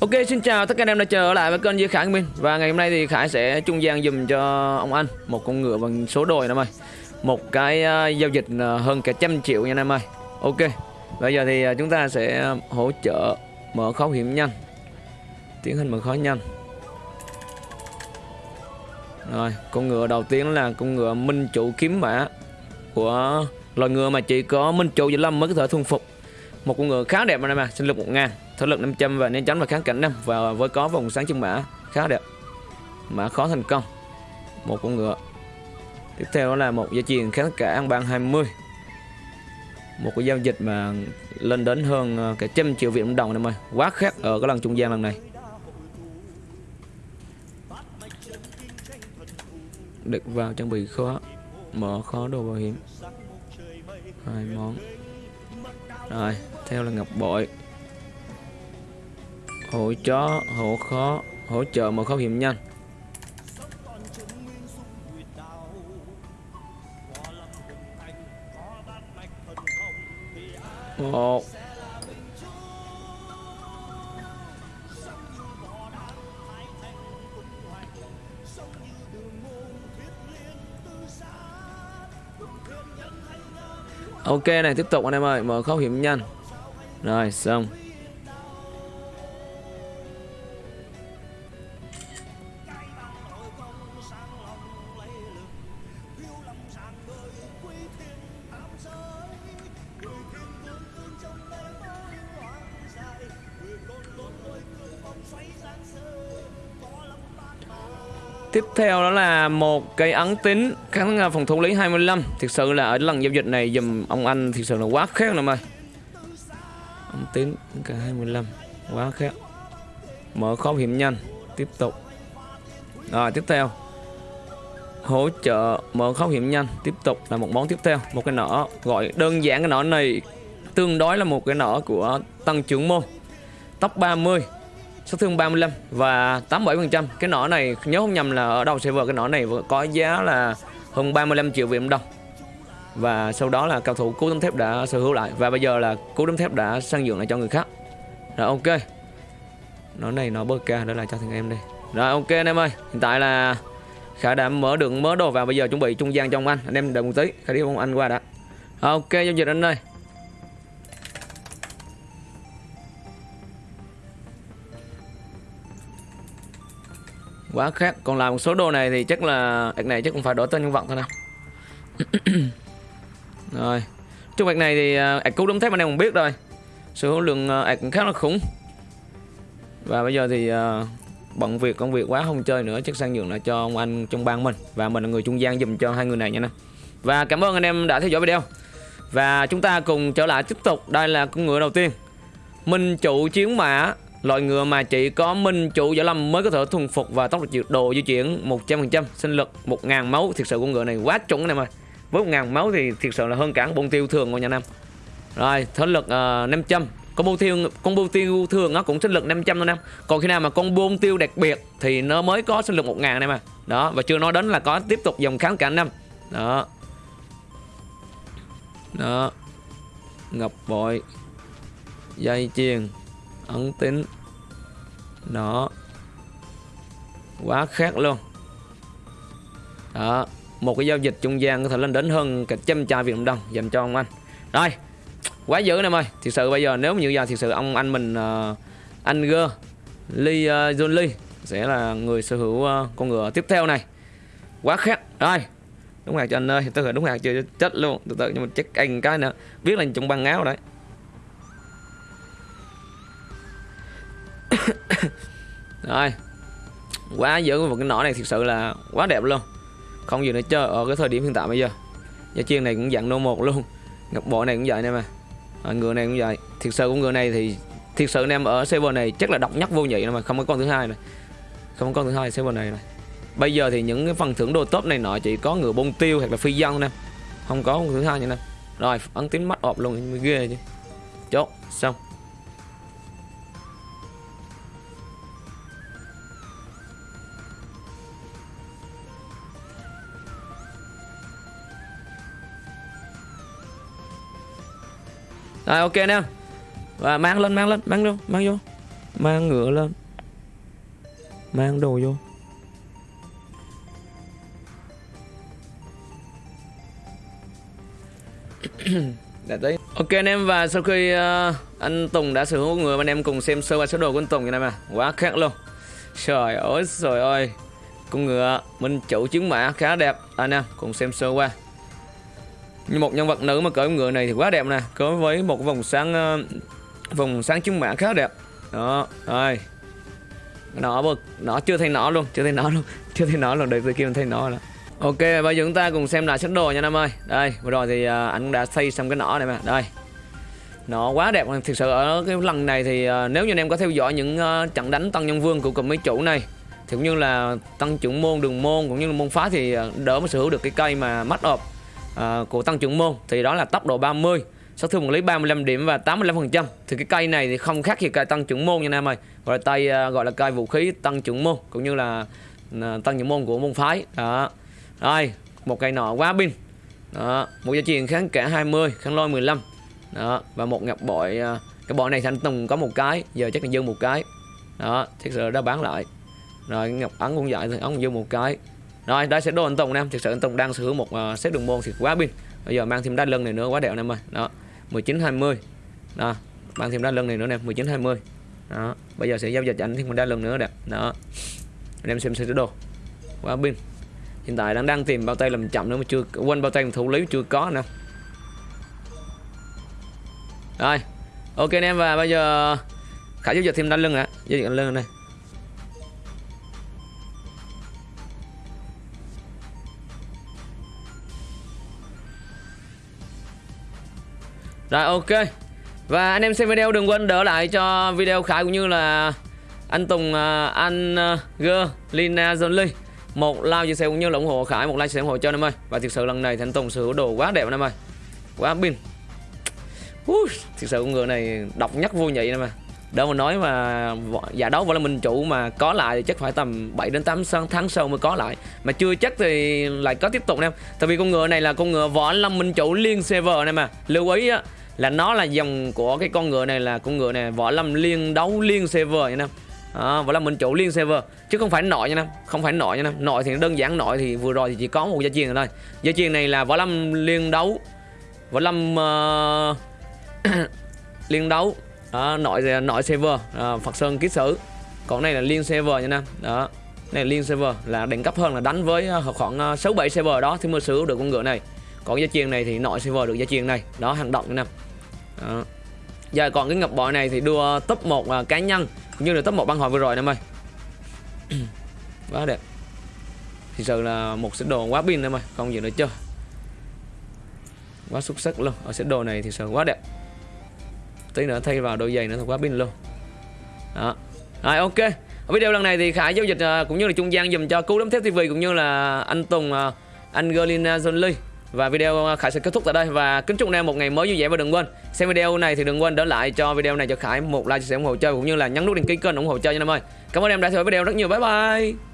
Ok xin chào tất cả anh em đã trở lại với kênh Duy Khải Minh Và ngày hôm nay thì Khải sẽ trung gian dùm cho ông anh Một con ngựa bằng số đồi anh em ơi Một cái uh, giao dịch uh, hơn cả trăm triệu nha anh em ơi. Ok Bây giờ thì uh, chúng ta sẽ hỗ trợ mở khóa hiểm nhanh. Tiến hành mở khóa nhanh. Rồi con ngựa đầu tiên là con ngựa minh chủ kiếm mã Của loài ngựa mà chỉ có minh chủ Vĩnh Lâm mới có thể thuần phục. Một con ngựa khá đẹp anh em à Sinh lực 1000 thể lực 500 và nên tránh và kháng cảnh 5 và với có vòng sáng chân mã, khá đẹp. Mã khó thành công. Một con ngựa. Tiếp theo đó là một gia chuyền kháng cả ăn ban 20 một cái giao dịch mà lên đến hơn ờ, cả trăm triệu việt đồng em ơi. Quá khác ở cái lần trung gian lần này. Được vào trang bị khó. Mở khó đồ bảo hiểm. Hai món. Rồi, theo là ngọc bội hỗ chó hỗ khó hỗ trợ một khấu hiểm nhanh. Một Ok này, tiếp tục anh em ơi, mở khóc hiểm nhanh. Rồi, xong. Tiếp theo đó là một cái ấn tính. Kháng phòng thủ lý 25 Thực sự là ở lần giao dịch này dùm ông anh thực sự là quá khác em ơi Ấn tính, cả 25 Quá khác Mở khó hiểm nhanh. Tiếp tục. Rồi, tiếp theo. Hỗ trợ mở khó hiểm nhanh. Tiếp tục là một món tiếp theo. Một cái nỏ gọi đơn giản cái nỏ này Tương đối là một cái nỏ của tăng trưởng môn. Tóc 30 sát thương 35 và 87%. Cái nỏ này nhớ không nhầm là ở đầu server cái nỏ này có giá là hơn 35 triệu Việt Nam đồng. Và sau đó là cao thủ cú tấm thép đã sở hữu lại và bây giờ là cú tấm thép đã sang nhượng lại cho người khác. Rồi ok. Nó này nó bơ ca đó là cho thằng em đây. Rồi ok anh em ơi, hiện tại là Khả đã mở đường mớ đồ vào bây giờ chuẩn bị trung gian cho ông anh. Anh em đợi một tí, Khả đi ông anh qua đã. Ok giao dịch anh ơi. Quá khác. Còn làm một số đồ này thì chắc là ạc này chắc cũng phải đổi tên nhân vật thôi nào rồi. Trong ạc này thì ạc à, cứu đấm thép anh em cũng biết rồi. Số lượng à, ạc cũng khá là khủng. Và bây giờ thì à, bận việc công việc quá không chơi nữa chắc sang nhượng lại cho ông anh trong bang mình. Và mình là người trung gian dùm cho hai người này nha nè và cảm ơn anh em đã theo dõi video. Và chúng ta cùng trở lại tiếp tục. Đây là con ngựa đầu tiên. Minh chủ chiến mã. Loại ngựa mà chỉ có minh chủ võ lâm mới có thể thuần phục và tốc độ đồ di chuyển 100%, sinh lực 1000 máu, thiệt sự con ngựa này quá chuẩn này mà với Với 1000 máu thì thiệt sự là hơn cả bông tiêu thường của nhà Nam. Rồi, thế lực ờ, uh, 500. Con bông tiêu con bông tiêu thường nó cũng sinh lực 500 thôi nam. Còn khi nào mà con bông tiêu đặc biệt thì nó mới có sinh lực 1000 này mà. Đó, và chưa nói đến là có tiếp tục dòng kháng cả năm. Đó. Đó. Ngọc bội. Dây chuyền ấn tính đó. Quá khác luôn. Đó một cái giao dịch trung gian có thể lên đến hơn cả trăm chai Việt Nam đồng dành cho ông anh. Rồi quá dữ em ơi thực sự bây giờ nếu như giờ thực sự ông anh mình uh, anh G Lee uh, ờ, John Lee sẽ là người sở hữu uh, con ngựa tiếp theo này. Quá khác. Rồi đúng hạt cho anh ơi. Tôi đúng hạt chưa chết luôn. Từ từ nhưng mà check anh cái nữa. Biết là trong băng áo đấy. Rồi. Quá dữ một cái nỏ này thực sự là quá đẹp luôn. Không gì nữa chơi ở cái thời điểm hiện tại bây giờ. Gia chiên này cũng dạng nô một luôn. Ngọc bộ này cũng vậy nè mà. À, ngựa này cũng vậy. Thực sự con ngựa này thì thực sự anh em ở server này chắc là độc nhất vô nhị mà không có con thứ hai này không có con thứ hai server này này bây giờ thì những cái phần thưởng đồ top này nọ chỉ có ngựa bông tiêu hoặc là phi dân nè. Không có con thứ hai nha nè. Rồi ấn tính mắt ọp luôn mới ghê chứ. Chốt xong. Rồi ok anh em. Và mang lên mang lên mang luôn mang vô. Mang ngựa lên. Mang đồ vô. Đã tới ok anh em và sau khi uh, anh Tùng đã sở hữu người anh em cùng xem sơ qua số đồ của anh Tùng như này mà quá khác luôn. Trời ơi trời ơi. Con ngựa minh chủ chứng mã khá đẹp. Anh em cùng xem sơ qua như một nhân vật nữ mà cởi ngựa này thì quá đẹp nè. Có với một vòng sáng uh, vòng sáng chứng mạng khá đẹp. Đó rồi. Nó bực. Nó chưa thấy nó luôn chưa thấy nó luôn. Chưa thấy nó luôn đợi từ kia mình thấy nó rồi. ok bây giờ chúng ta cùng xem lại set đồ nha nam ơi. Đây vừa rồi thì uh, anh đã xây xong cái nỏ này mà. Đây. Nó quá đẹp. Thực sự ở cái lần này thì uh, nếu như anh em có theo dõi những uh, trận đánh tăng nhân vương của cụm mấy chủ này thì cũng như là tăng trưởng môn đường môn cũng như là môn phá thì đỡ mới sở hữu được cái cây mà mắt ọp uh, của tăng trưởng môn thì đó là tốc độ 30 sát thương một lý 35 điểm và 85% thì cái cây này thì không khác gì cây tăng trưởng môn nha anh em ơi. Gọi là tay uh, gọi là cây vũ khí tăng trưởng môn cũng như là uh, tăng trưởng môn của môn phái. Đó. Rồi một cây nọ quá pin. Đó một gia truyền kháng cả 20 kháng lôi 15 đó và một ngọc bội uh, cái bội này thì anh Tùng có một cái giờ chắc là dư một cái. Đó thực sự đã bán lại. Rồi ngọc ấn cũng vậy thì ấn dư một cái rồi đây sẽ đồ anh Tùng em. Thực sự anh Tùng đang sở hữu một ờ, uh, set đường môn thì quá pin. Bây giờ mang thêm đá lưng này nữa quá đẹp em ơi. Đó 19 20 đó mang thêm đá lưng này nữa nè 19 20 đó bây giờ sẽ giao dịch anh thêm một đá lưng nữa đẹp đó anh em xem sơ đồ. Quá pin. Hiện tại đang đang tìm bao tay làm chậm nữa mà chưa quên bao tay thủ lý chưa có nè. Rồi ok anh em và bây giờ khả giao dịch thêm đá lưng ạ. Giao dịch lưng này Rồi ok. Và anh em xem video đừng quên đỡ lại cho video Khải cũng như là anh Tùng, uh, anh uh, G, Lina, à, John Lee. Một like chia sẻ cũng như là ủng hộ Khải một like chia sẻ ủng hộ cho anh em ơi. Và thực sự lần này thì anh Tùng sở hữu đồ quá đẹp anh em ơi. Quá pin. Thực sự con ngựa này độc nhất vô nhị anh em ơi. Đâu mà nói mà giả đấu vẫn là mình chủ mà có lại thì chắc phải tầm 7 đến 8 tháng sau mới có lại. Mà chưa chắc thì lại có tiếp tục em. Tại vì con ngựa này là con ngựa võ lâm minh chủ liên server này mà lưu ý á là nó là dòng của cái con ngựa này là con ngựa này võ lâm liên đấu liên server nha nam. À, võ lâm mình chủ liên server. Chứ không phải nội nha nam không phải nội nha nam. Nội thì đơn giản nội thì vừa rồi thì chỉ có một gia truyền thôi. Gia truyền này là võ lâm liên đấu võ lâm uh, liên đấu. Đó, nội nội server à, Phật Sơn ký sử. Còn này là liên server nha nam. Đó này liên server là đẳng cấp hơn là đánh với à, khoảng à, 6 7 server đó thì mới sử được con ngựa này. Còn gia truyền này thì nội server được gia truyền này. Đó hành động nha em giờ dạ, còn cái ngọc bội này thì đua top 1 uh, à, cá nhân cũng như là top 1 băng hội vừa rồi em ơi quá đẹp. Thì sự là một set đồ quá pin em ơi không gì nữa chưa quá xuất sắc luôn. Ở set đồ này thì sự quá đẹp. Tí nữa thay vào đôi giày nữa thì quá pin luôn. Đó. Rồi ok. Ở video lần này thì khải giao dịch uh, cũng như là trung gian dùm cho cứu đấm thép tv cũng như là anh tùng uh, Angelina Jolie và video à, Khải sẽ kết thúc tại đây và kính chúc anh em một ngày mới vui vẻ và đừng quên xem video này thì đừng quên đỡ lại cho video này cho Khải một like chia sẻ ủng hộ chơi, cũng như là nhấn nút đăng ký kênh ủng hộ chơi nha em ơi. Cảm ơn em đã theo dõi video rất nhiều. Bye bye.